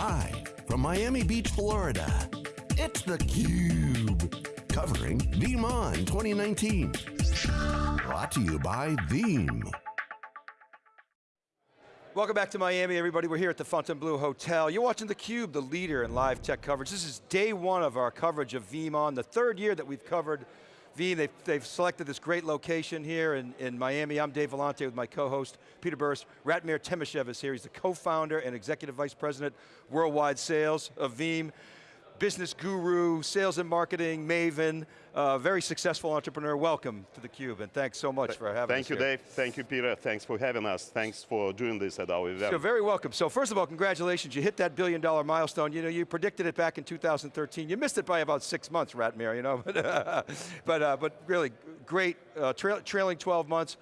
Live from Miami Beach, Florida, it's theCUBE. Covering VeeamON 2019. Brought to you by Veeam. Welcome back to Miami, everybody. We're here at the Fontainebleau Hotel. You're watching theCUBE, the leader in live tech coverage. This is day one of our coverage of VeeamON, the third year that we've covered Veeam. They've, they've selected this great location here in, in Miami. I'm Dave Vellante with my co-host, Peter Burris. Ratmir Timashev is here. He's the co-founder and executive vice president, worldwide sales of Veeam business guru, sales and marketing, maven, uh, very successful entrepreneur. Welcome to theCUBE and thanks so much for having Thank us you, here. Dave. Thank you, Peter. Thanks for having us. Thanks for doing this at our event. You're very welcome. So first of all, congratulations. You hit that billion dollar milestone. You know, you predicted it back in 2013. You missed it by about six months, Ratmir, you know, but, uh, but, uh, but really great, uh, tra trailing 12 months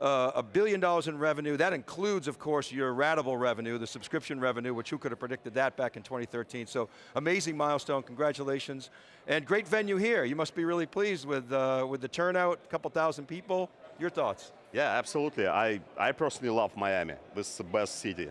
uh, a billion dollars in revenue. That includes, of course, your ratable revenue, the subscription revenue, which who could have predicted that back in 2013. So amazing milestone, congratulations. And great venue here. You must be really pleased with, uh, with the turnout, a couple thousand people. Your thoughts? Yeah, absolutely. I, I personally love Miami. This is the best city.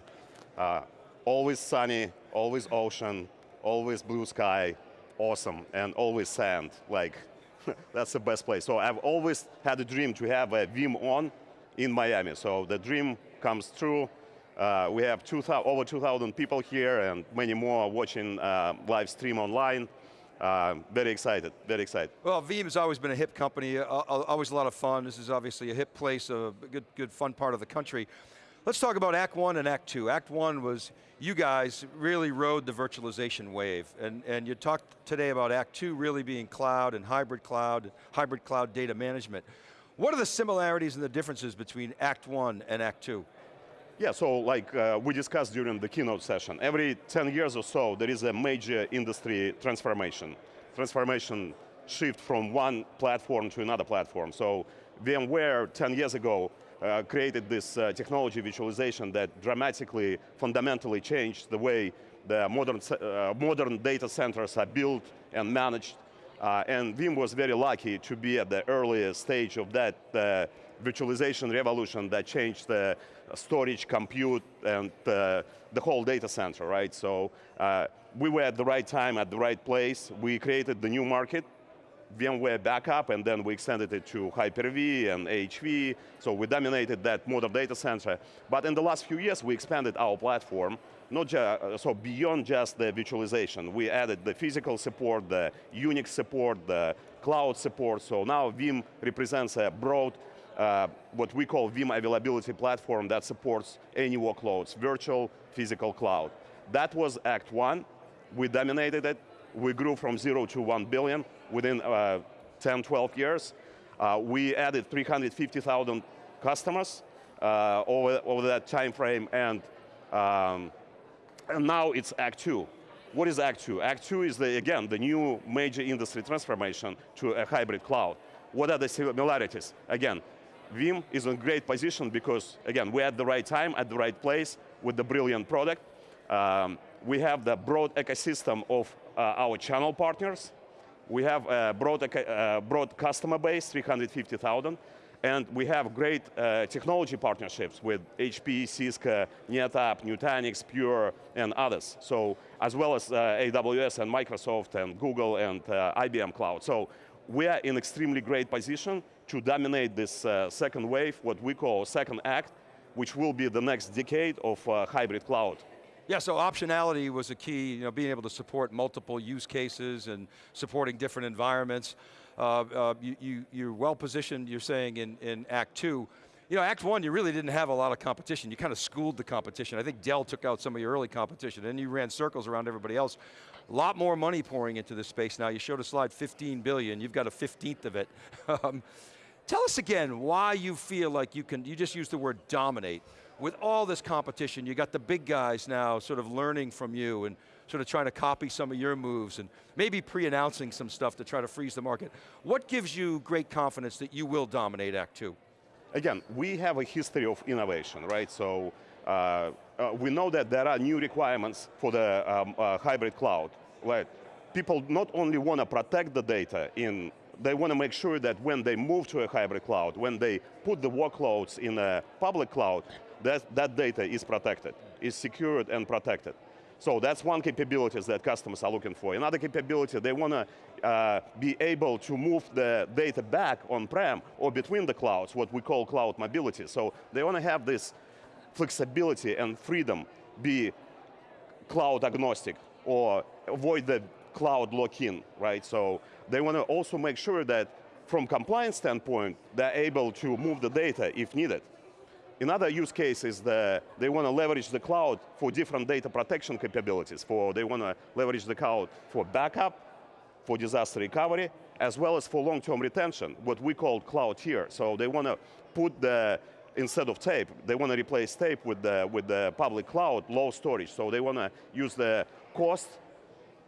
Uh, always sunny, always ocean, always blue sky, awesome, and always sand. Like, that's the best place. So I've always had a dream to have a VeeamON in Miami. So the dream comes true. Uh, we have 2, over 2,000 people here and many more watching uh, live stream online. Uh, very excited, very excited. Well, Veeam has always been a hip company, uh, uh, always a lot of fun. This is obviously a hip place, a good, good fun part of the country. Let's talk about Act One and Act Two. Act One was, you guys really rode the virtualization wave, and, and you talked today about Act Two really being cloud and hybrid cloud, hybrid cloud data management. What are the similarities and the differences between Act One and Act Two? Yeah, so like uh, we discussed during the keynote session, every 10 years or so, there is a major industry transformation. Transformation shift from one platform to another platform. So VMware 10 years ago uh, created this uh, technology virtualization that dramatically, fundamentally changed the way the modern, uh, modern data centers are built and managed uh, and Veeam was very lucky to be at the earliest stage of that uh, virtualization revolution that changed the storage, compute, and uh, the whole data center, right? So uh, we were at the right time, at the right place. We created the new market, VMware Backup, and then we extended it to Hyper-V and AHV, so we dominated that modern data center. But in the last few years, we expanded our platform not just, uh, so beyond just the virtualization, we added the physical support, the Unix support, the cloud support, so now Veeam represents a broad, uh, what we call Veeam availability platform that supports any workloads, virtual, physical cloud. That was Act One, we dominated it, we grew from zero to one billion within uh, 10, 12 years. Uh, we added 350,000 customers uh, over, over that time frame and um, and now it's Act Two. What is Act Two? Act Two is, the, again, the new major industry transformation to a hybrid cloud. What are the similarities? Again, Veeam is in a great position because, again, we're at the right time, at the right place, with the brilliant product. Um, we have the broad ecosystem of uh, our channel partners. We have a broad, uh, broad customer base, 350,000. And we have great uh, technology partnerships with HP, Cisco, NetApp, Nutanix, Pure, and others. So, as well as uh, AWS and Microsoft and Google and uh, IBM Cloud. So, we are in extremely great position to dominate this uh, second wave, what we call second act, which will be the next decade of uh, hybrid cloud. Yeah, so optionality was a key, you know, being able to support multiple use cases and supporting different environments. Uh, uh, you, you, are well positioned, you're saying, in, in Act Two. You know, Act One, you really didn't have a lot of competition. You kind of schooled the competition. I think Dell took out some of your early competition, and you ran circles around everybody else. A lot more money pouring into this space now. You showed a slide, 15 billion, you've got a 15th of it. um, tell us again why you feel like you can, you just used the word dominate. With all this competition, you got the big guys now sort of learning from you and sort of trying to copy some of your moves and maybe pre-announcing some stuff to try to freeze the market. What gives you great confidence that you will dominate Act Two? Again, we have a history of innovation, right? So uh, uh, we know that there are new requirements for the um, uh, hybrid cloud. Right? People not only want to protect the data in they want to make sure that when they move to a hybrid cloud, when they put the workloads in a public cloud, that, that data is protected, is secured and protected. So that's one capabilities that customers are looking for. Another capability, they want to uh, be able to move the data back on-prem or between the clouds, what we call cloud mobility. So they want to have this flexibility and freedom, be cloud agnostic or avoid the cloud lock-in, right? So they want to also make sure that from compliance standpoint, they're able to move the data if needed. Another use case is that they want to leverage the cloud for different data protection capabilities. For They want to leverage the cloud for backup, for disaster recovery, as well as for long-term retention, what we call cloud tier. So they want to put the, instead of tape, they want to replace tape with the, with the public cloud, low storage. So they want to use the cost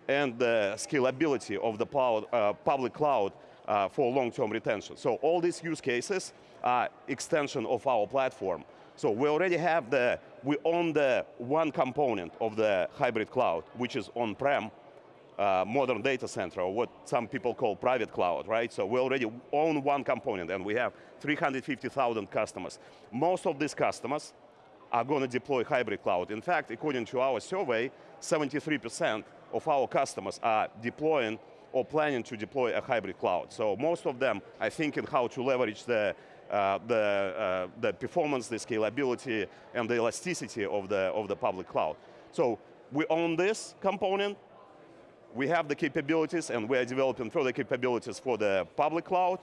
and the scalability of the uh, public cloud uh, for long-term retention. So all these use cases extension of our platform. So we already have the, we own the one component of the hybrid cloud, which is on-prem, uh, modern data center, or what some people call private cloud, right? So we already own one component and we have 350,000 customers. Most of these customers are going to deploy hybrid cloud. In fact, according to our survey, 73% of our customers are deploying or planning to deploy a hybrid cloud. So most of them are thinking how to leverage the, uh, the, uh, the performance, the scalability, and the elasticity of the, of the public cloud. So we own this component, we have the capabilities, and we are developing further capabilities for the public cloud,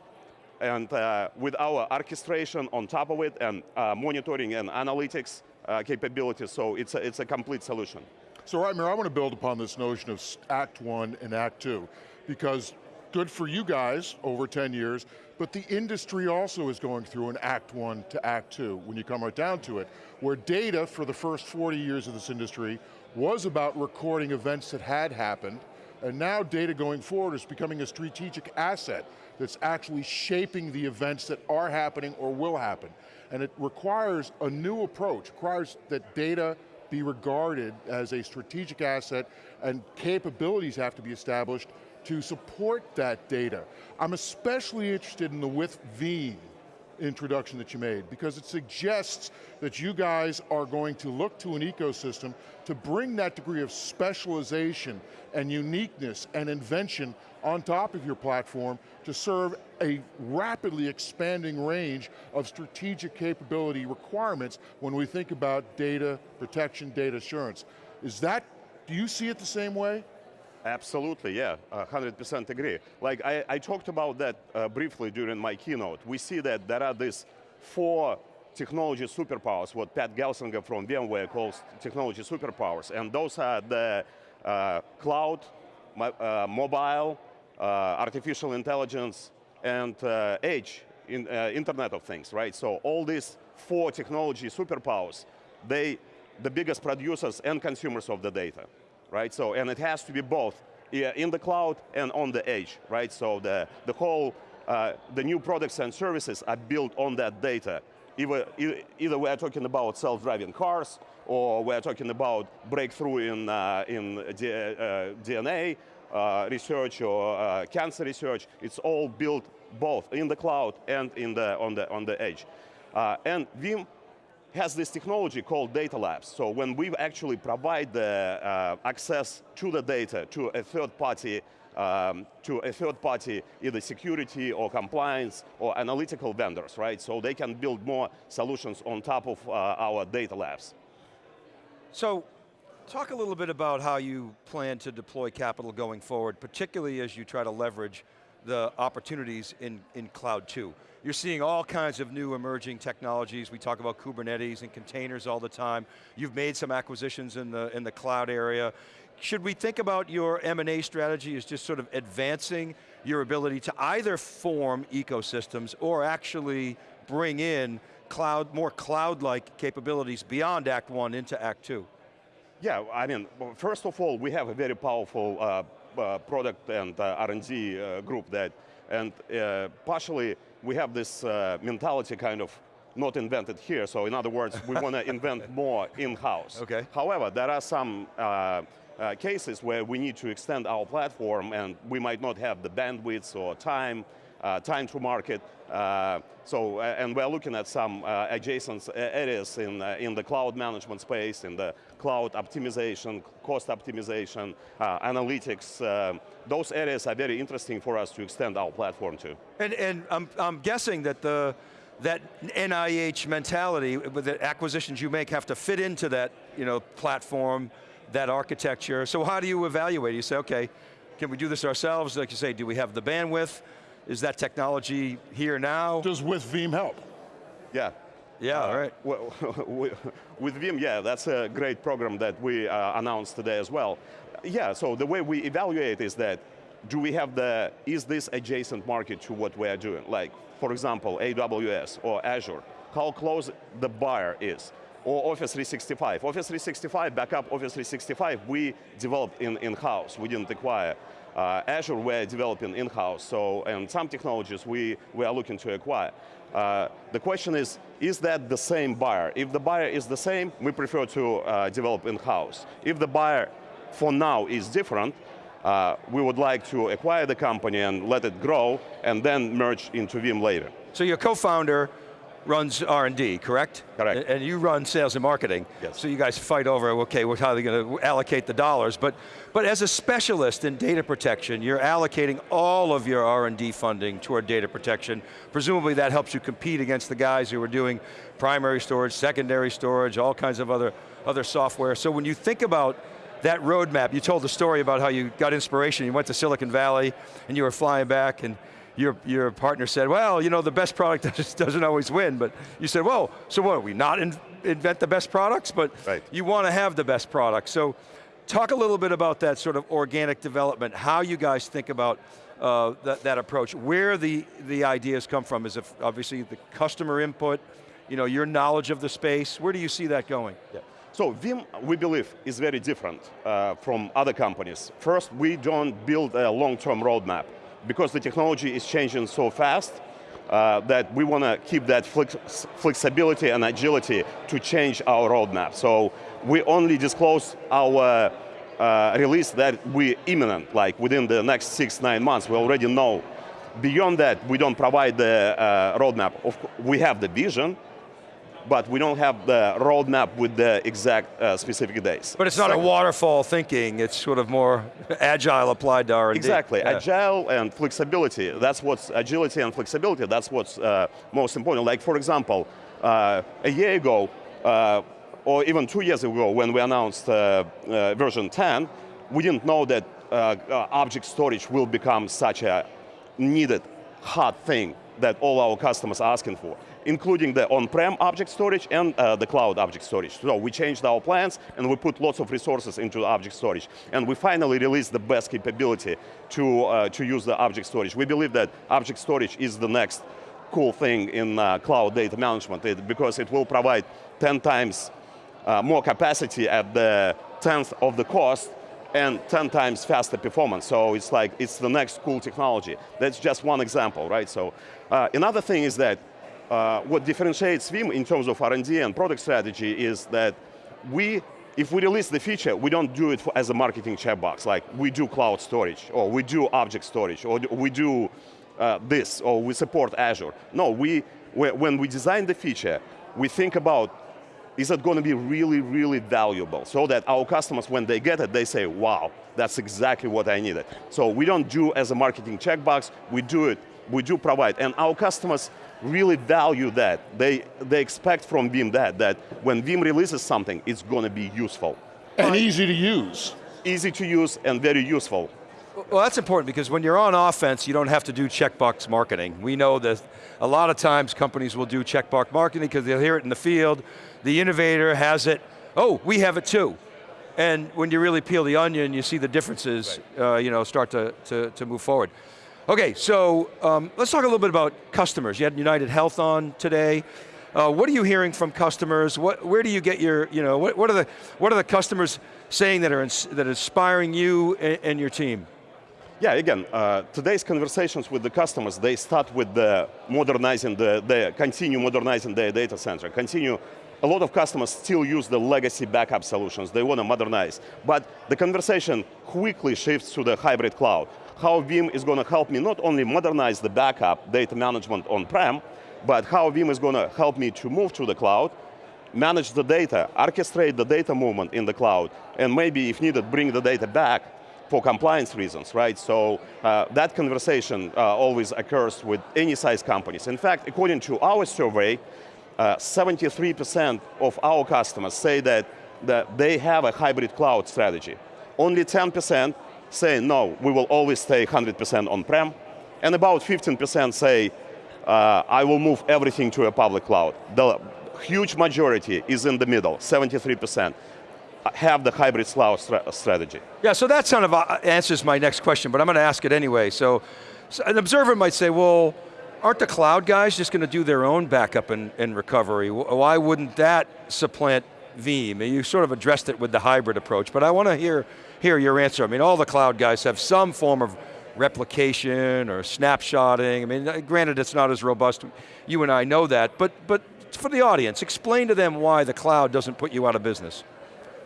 and uh, with our orchestration on top of it, and uh, monitoring and analytics uh, capabilities, so it's a, it's a complete solution. So Ratmir, I want to build upon this notion of Act 1 and Act 2 because good for you guys over 10 years, but the industry also is going through an Act 1 to Act 2, when you come right down to it, where data for the first 40 years of this industry was about recording events that had happened, and now data going forward is becoming a strategic asset that's actually shaping the events that are happening or will happen. And it requires a new approach, requires that data be regarded as a strategic asset and capabilities have to be established to support that data. I'm especially interested in the with V introduction that you made because it suggests that you guys are going to look to an ecosystem to bring that degree of specialization and uniqueness and invention on top of your platform to serve a rapidly expanding range of strategic capability requirements when we think about data protection, data assurance. Is that, do you see it the same way? Absolutely, yeah, 100% agree. Like I, I, talked about that uh, briefly during my keynote. We see that there are these four technology superpowers, what Pat Gelsinger from VMware calls technology superpowers, and those are the uh, cloud, uh, mobile, uh, artificial intelligence, and uh, edge, in, uh, Internet of Things, right? So all these four technology superpowers, they, the biggest producers and consumers of the data right? So, and it has to be both in the cloud and on the edge, right? So the, the whole, uh, the new products and services are built on that data. Either, either we're talking about self-driving cars, or we're talking about breakthrough in, uh, in D, uh, DNA uh, research or uh, cancer research. It's all built both in the cloud and in the, on, the, on the edge. Uh, and Veeam has this technology called data labs. So when we actually provide the uh, access to the data to a third party, um, to a third party, either security or compliance or analytical vendors, right? So they can build more solutions on top of uh, our data labs. So, talk a little bit about how you plan to deploy capital going forward, particularly as you try to leverage the opportunities in, in cloud too. You're seeing all kinds of new emerging technologies. We talk about Kubernetes and containers all the time. You've made some acquisitions in the, in the cloud area. Should we think about your M&A strategy as just sort of advancing your ability to either form ecosystems or actually bring in cloud, more cloud-like capabilities beyond Act 1 into Act 2? Yeah, I mean, first of all, we have a very powerful uh, product and uh, R&D uh, group that, and partially we have this mentality kind of not invented here. So in other words, we want to invent more in-house. Okay. However, there are some uh, uh, cases where we need to extend our platform and we might not have the bandwidth or time uh, time to market. Uh, so, uh, and we're looking at some uh, adjacent areas in, uh, in the cloud management space, in the cloud optimization, cost optimization, uh, analytics. Uh, those areas are very interesting for us to extend our platform to. And, and I'm, I'm guessing that the, that NIH mentality, with the acquisitions you make have to fit into that you know, platform, that architecture. So how do you evaluate? You say, okay, can we do this ourselves? Like you say, do we have the bandwidth? Is that technology here now? Does with Veeam help? Yeah. Yeah, all right. Well, with Veeam, yeah, that's a great program that we uh, announced today as well. Yeah, so the way we evaluate is that, do we have the, is this adjacent market to what we are doing? Like, for example, AWS or Azure, how close the buyer is. Or Office 365. Office 365, backup Office 365, we developed in-house, in, in -house. we didn't acquire. Uh, Azure we're developing in-house, so, and some technologies we, we are looking to acquire. Uh, the question is, is that the same buyer? If the buyer is the same, we prefer to uh, develop in-house. If the buyer, for now, is different, uh, we would like to acquire the company and let it grow, and then merge into Veeam later. So your co-founder runs R&D, correct? Correct. And you run sales and marketing. Yes. So you guys fight over, okay, well, how are they going to allocate the dollars? But, but as a specialist in data protection, you're allocating all of your R&D funding toward data protection. Presumably that helps you compete against the guys who are doing primary storage, secondary storage, all kinds of other, other software. So when you think about that roadmap, you told the story about how you got inspiration, you went to Silicon Valley and you were flying back and your, your partner said, well, you know, the best product doesn't always win, but you said, well, so what, we not in, invent the best products, but right. you want to have the best products. So talk a little bit about that sort of organic development, how you guys think about uh, that, that approach, where the, the ideas come from. Is obviously the customer input, you know, your knowledge of the space, where do you see that going? Yeah. So Veeam, we believe, is very different uh, from other companies. First, we don't build a long-term roadmap because the technology is changing so fast uh, that we want to keep that flex flexibility and agility to change our roadmap. So we only disclose our uh, release that we imminent, like within the next six, nine months, we already know. Beyond that, we don't provide the uh, roadmap. We have the vision, but we don't have the roadmap with the exact uh, specific days. But it's not Second. a waterfall thinking, it's sort of more agile applied to R&D. Exactly, yeah. agile and flexibility. That's what's, agility and flexibility, that's what's uh, most important. Like for example, uh, a year ago, uh, or even two years ago when we announced uh, uh, version 10, we didn't know that object storage will become such a needed hot thing that all our customers are asking for including the on-prem object storage and uh, the cloud object storage. So we changed our plans and we put lots of resources into object storage. And we finally released the best capability to, uh, to use the object storage. We believe that object storage is the next cool thing in uh, cloud data management it, because it will provide 10 times uh, more capacity at the 10th of the cost and 10 times faster performance. So it's like, it's the next cool technology. That's just one example, right? So uh, another thing is that uh, what differentiates Veeam in terms of R&D and product strategy is that we, if we release the feature, we don't do it for, as a marketing checkbox, like we do cloud storage, or we do object storage, or we do uh, this, or we support Azure. No, we, when we design the feature, we think about is it going to be really, really valuable so that our customers, when they get it, they say, wow, that's exactly what I needed. So we don't do as a marketing checkbox, we do it, we do provide. And our customers really value that. They, they expect from Veeam that, that when Veeam releases something, it's going to be useful. And easy to use. Easy to use and very useful. Well, that's important because when you're on offense, you don't have to do checkbox marketing. We know that a lot of times companies will do checkbox marketing because they'll hear it in the field, the innovator has it, oh, we have it too. And when you really peel the onion, you see the differences, right. uh, you know, start to, to, to move forward. Okay, so um, let's talk a little bit about customers. You had United Health on today. Uh, what are you hearing from customers? What, where do you get your, you know, what, what, are the what are the customers saying that are that inspiring you and, and your team? Yeah, again, uh, today's conversations with the customers, they start with the modernizing the, the continue modernizing their data center, continue a lot of customers still use the legacy backup solutions. They want to modernize. But the conversation quickly shifts to the hybrid cloud. How Veeam is going to help me not only modernize the backup data management on-prem, but how Veeam is going to help me to move to the cloud, manage the data, orchestrate the data movement in the cloud, and maybe, if needed, bring the data back for compliance reasons, right? So uh, that conversation uh, always occurs with any size companies. In fact, according to our survey, 73% uh, of our customers say that, that they have a hybrid cloud strategy. Only 10% say, no, we will always stay 100% on-prem, and about 15% say, uh, I will move everything to a public cloud. The huge majority is in the middle, 73% have the hybrid cloud strategy. Yeah, so that kind of uh, answers my next question, but I'm going to ask it anyway. So, so an observer might say, well, aren't the cloud guys just going to do their own backup and, and recovery? Why wouldn't that supplant Veeam? You sort of addressed it with the hybrid approach, but I want to hear, hear your answer. I mean, all the cloud guys have some form of replication or snapshotting. I mean, granted it's not as robust, you and I know that, but, but for the audience, explain to them why the cloud doesn't put you out of business.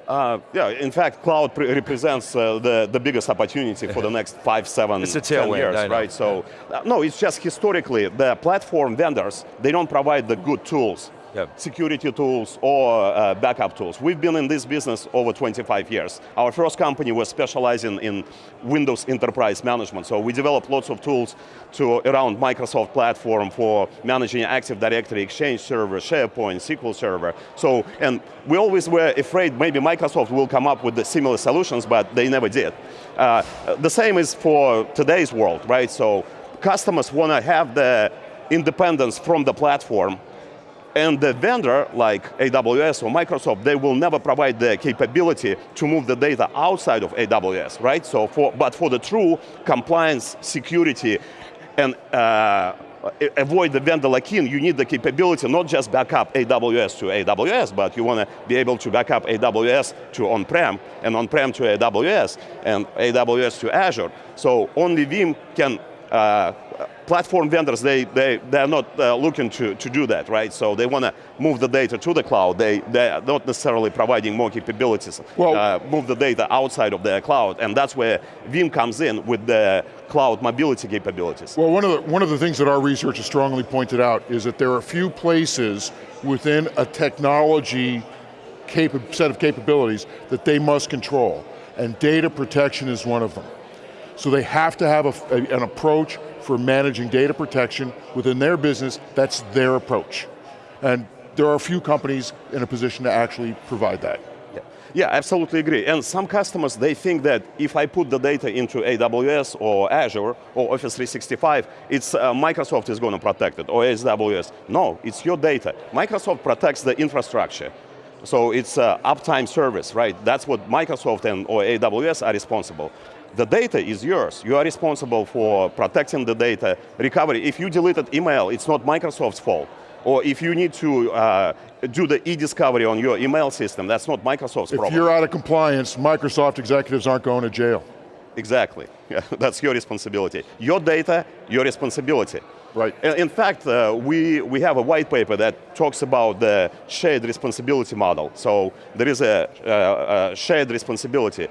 Uh, yeah, in fact, cloud represents uh, the, the biggest opportunity for the next five, seven, it's a ten years, right? So, uh, no, it's just historically, the platform vendors, they don't provide the good tools yep. security tools or uh, backup tools. We've been in this business over 25 years. Our first company was specializing in Windows Enterprise Management, so we developed lots of tools to around Microsoft platform for managing Active Directory, Exchange Server, SharePoint, SQL Server. So, and we always were afraid maybe Microsoft will come up with the similar solutions, but they never did. Uh, the same is for today's world, right? So customers want to have the independence from the platform and the vendor, like AWS or Microsoft, they will never provide the capability to move the data outside of AWS, right? So for, but for the true compliance, security, and uh, avoid the vendor lock-in, you need the capability not just back up AWS to AWS, but you want to be able to back up AWS to on-prem, and on-prem to AWS, and AWS to Azure. So only Veeam can uh, platform vendors, they, they, they're not uh, looking to, to do that, right? So they want to move the data to the cloud. They, they're not necessarily providing more capabilities. Well, uh, move the data outside of their cloud, and that's where Veeam comes in with the cloud mobility capabilities. Well, one of, the, one of the things that our research has strongly pointed out is that there are a few places within a technology set of capabilities that they must control, and data protection is one of them. So they have to have a, a, an approach for managing data protection within their business, that's their approach. And there are a few companies in a position to actually provide that. Yeah. yeah, absolutely agree. And some customers, they think that if I put the data into AWS or Azure or Office 365, it's uh, Microsoft is going to protect it, or AWS. No, it's your data. Microsoft protects the infrastructure. So it's uh, uptime service, right? That's what Microsoft and or AWS are responsible. The data is yours. You are responsible for protecting the data, recovery. If you deleted email, it's not Microsoft's fault. Or if you need to uh, do the e-discovery on your email system, that's not Microsoft's if problem. If you're out of compliance, Microsoft executives aren't going to jail. Exactly, yeah, that's your responsibility. Your data, your responsibility. Right. In fact, uh, we, we have a white paper that talks about the shared responsibility model. So there is a, uh, a shared responsibility.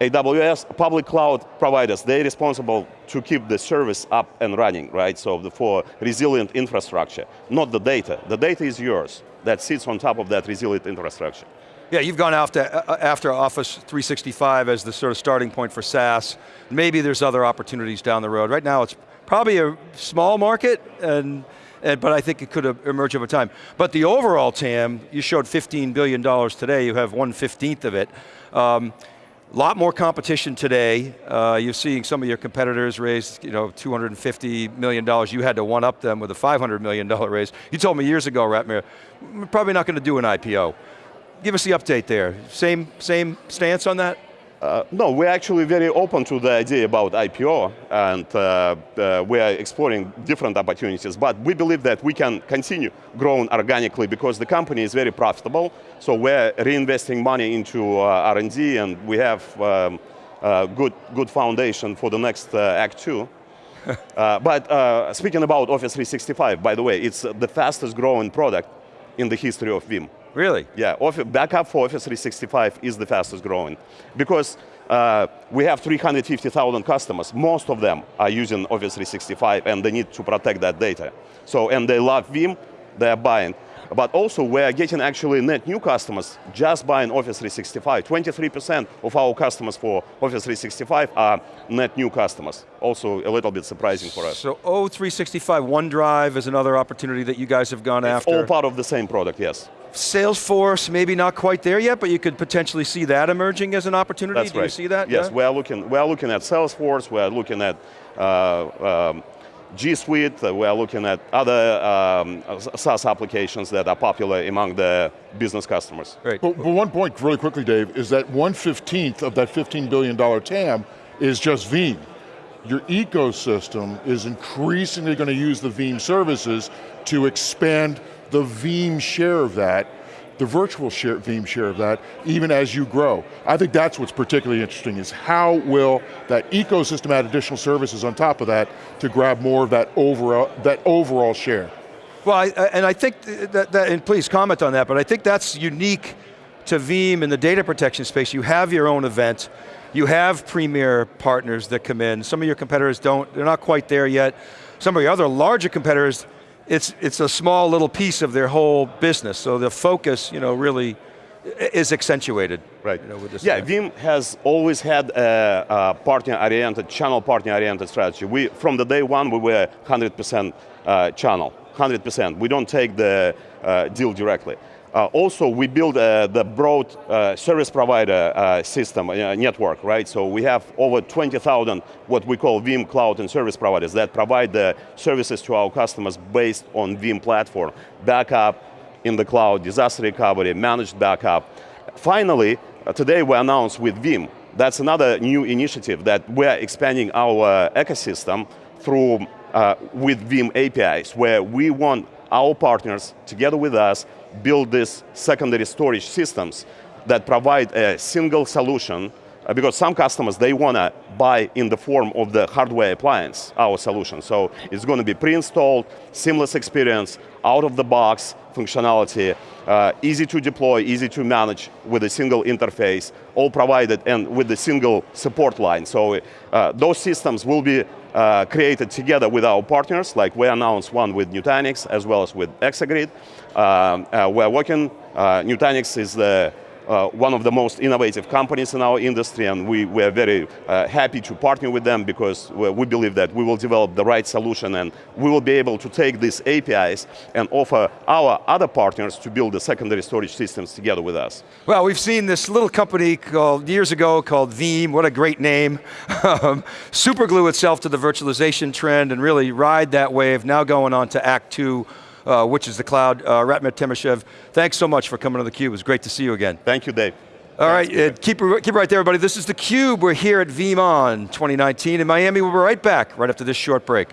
AWS, public cloud providers, they're responsible to keep the service up and running, right? So the, for resilient infrastructure, not the data. The data is yours, that sits on top of that resilient infrastructure. Yeah, you've gone after, uh, after Office 365 as the sort of starting point for SaaS. Maybe there's other opportunities down the road. Right now it's probably a small market, and, and but I think it could emerge over time. But the overall TAM, you showed $15 billion today, you have one fifteenth of it. Um, a lot more competition today. Uh, you're seeing some of your competitors raise you know, $250 million. You had to one up them with a $500 million raise. You told me years ago, Ratmir, we're probably not going to do an IPO. Give us the update there. Same, same stance on that? Uh, no, we're actually very open to the idea about IPO, and uh, uh, we are exploring different opportunities, but we believe that we can continue growing organically because the company is very profitable, so we're reinvesting money into uh, R&D, and we have um, a good, good foundation for the next uh, Act 2. Uh, but speaking about Office 365, by the way, it's the fastest growing product in the history of Veeam. Really? Yeah, Office, backup for Office 365 is the fastest growing because uh, we have 350,000 customers. Most of them are using Office 365 and they need to protect that data. So, and they love Veeam, they're buying. But also we're getting actually net new customers just buying Office 365. 23% of our customers for Office 365 are net new customers. Also a little bit surprising for us. So O365 OneDrive is another opportunity that you guys have gone It's after. all part of the same product, yes. Salesforce, maybe not quite there yet, but you could potentially see that emerging as an opportunity. That's Do right. you see that? Yes, Yeah? we are looking. We are looking at Salesforce. We are looking at uh, um, G Suite. uh, We are looking at other um, SaaS applications that are popular among the business customers. Great. But, but one point, really quickly, Dave, is that 115th of that $15 billion TAM is just Veeam. Your ecosystem is increasingly going to use the Veeam services to expand the Veeam share of that, the virtual share, Veeam share of that, even as you grow. I think that's what's particularly interesting is how will that ecosystem add additional services on top of that to grab more of that overall, that overall share. Well, I, and I think that, that, and please comment on that, but I think that's unique to Veeam in the data protection space. You have your own event, you have premier partners that come in. Some of your competitors don't, they're not quite there yet. Some of your other larger competitors, it's, it's a small little piece of their whole business. So the focus, you know, really is accentuated. Right. You know, with this yeah. Veeam has always had a, a partner-oriented, channel partner-oriented strategy. We, from the day one, we were 100% uh, channel, 100%. We don't take the uh, deal directly. Uh, also, we build uh, the broad uh, service provider uh, system, uh, network, right? So we have over 20,000 what we call Veeam cloud and service providers that provide the services to our customers based on Veeam platform. Backup in the cloud, disaster recovery, managed backup. Finally, uh, today we announced with Veeam, that's another new initiative that we're expanding our ecosystem through with Veeam APIs, where we want our partners, together with us, build these secondary storage systems that provide a single solution uh, because some customers, they want to buy in the form of the hardware appliance, our solution. So it's going to be pre-installed, seamless experience, out of the box functionality, uh, easy to deploy, easy to manage with a single interface, all provided and with a single support line. So uh, those systems will be uh, created together with our partners, like we announced one with Nutanix as well as with ExaGrid. Um, uh, we're working, uh, Nutanix is the uh, one of the most innovative companies in our industry and we, we are very uh, happy to partner with them because we, believe that we will develop the right solution and we will be able to take these APIs and offer our other partners to build the secondary storage systems together with us. Well, we've seen this little company called, years ago called Veeam, what a great name. Superglue itself to the virtualization trend and really ride that wave, now going on to Act Two, uh, which is the cloud. Uh, Ratmir Timashev, thanks so much for coming to theCUBE, it was great to see you again. Thank you, Dave. All right, uh, keep, keep it right there, everybody. This is theCUBE, we're here at VeeamON 2019 in Miami. We'll be right back, right after this short break.